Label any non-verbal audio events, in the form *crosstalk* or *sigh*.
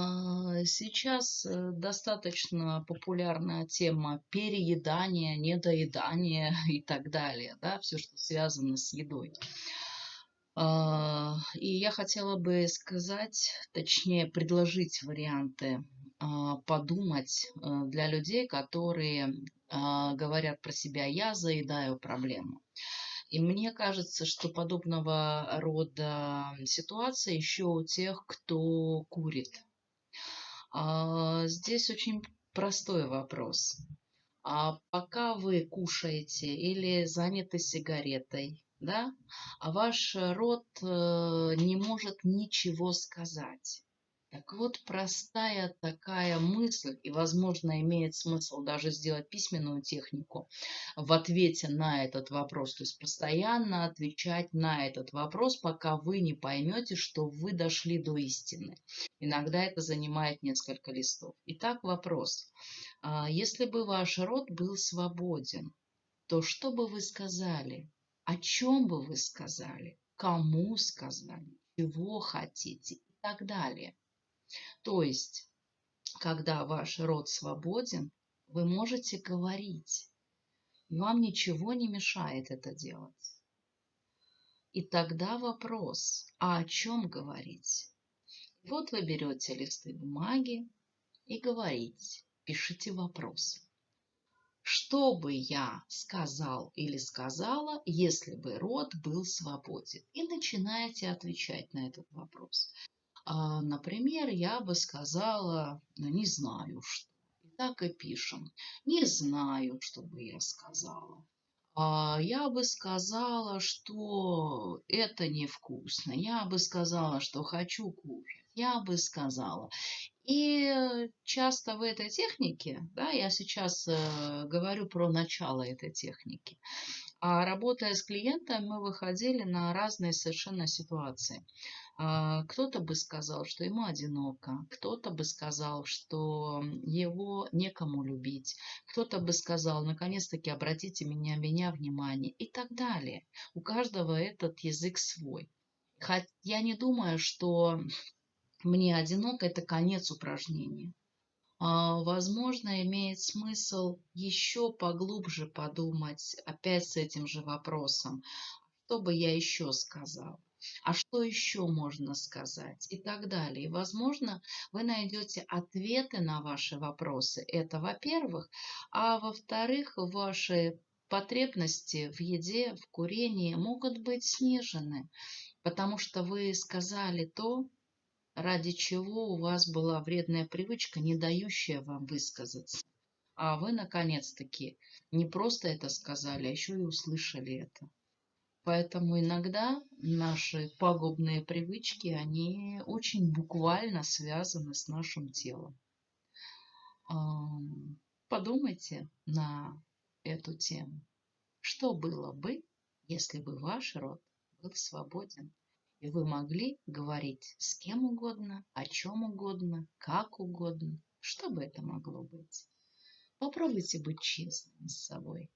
А, Сейчас э, достаточно популярная тема переедания, недоедания *laughs* и так далее, да, все, что связано с едой. А, И я хотела бы сказать, точнее предложить варианты, а, подумать э, для людей, которые говорят про себя «я заедаю проблему». И мне кажется, что подобного рода ситуация еще у тех, кто курит. А, Здесь очень простой вопрос. А пока вы кушаете или заняты сигаретой, да, а ваш рот э, не может ничего сказать. Так вот, простая такая мысль, и, возможно, имеет смысл даже сделать письменную технику в ответе на этот вопрос, то есть постоянно отвечать на этот вопрос, пока вы не поймете, что вы дошли до истины. Иногда это занимает несколько листов. Итак, вопрос. А Если бы ваш род был свободен, то что бы вы сказали? О чем бы вы сказали? Кому сказали? Чего хотите? И так далее. То есть, когда ваш род свободен, вы можете говорить. и Вам ничего не мешает это делать. И тогда вопрос, а о чем говорить? Вот вы берете листы бумаги и говорите, пишите вопрос. Что бы я сказал или сказала, если бы род был свободен? И начинаете отвечать на этот вопрос. А, Например, я бы сказала, ну, не знаю что. И так и пишем. Не знаю, что бы я сказала. А, Я бы сказала, что это невкусно. Я бы сказала, что хочу кушать. Я бы сказала. И часто в этой технике, да, я сейчас э, говорю про начало этой техники, а работая с клиентом, мы выходили на разные совершенно ситуации. А, Кто-то бы сказал, что ему одиноко, кто-то бы сказал, что его некому любить, кто-то бы сказал, наконец-таки обратите меня, меня внимание и так далее. У каждого этот язык свой. Хотя я не думаю, что мне одиноко это конец упражнения. А, Возможно, имеет смысл еще поглубже подумать опять с этим же вопросом. Что бы я еще сказал? А что еще можно сказать? И так далее. И, возможно, вы найдете ответы на ваши вопросы. Это во-первых. А во-вторых, ваши потребности в еде, в курении могут быть снижены, потому что вы сказали то, ради чего у вас была вредная привычка, не дающая вам высказаться. А вы, наконец-таки, не просто это сказали, а еще и услышали это. Поэтому иногда наши пагубные привычки, они очень буквально связаны с нашим телом. Подумайте на эту тему. Что было бы, если бы ваш род был свободен, и вы могли говорить с кем угодно, о чем угодно, как угодно, что бы это могло быть? Попробуйте быть честным с собой.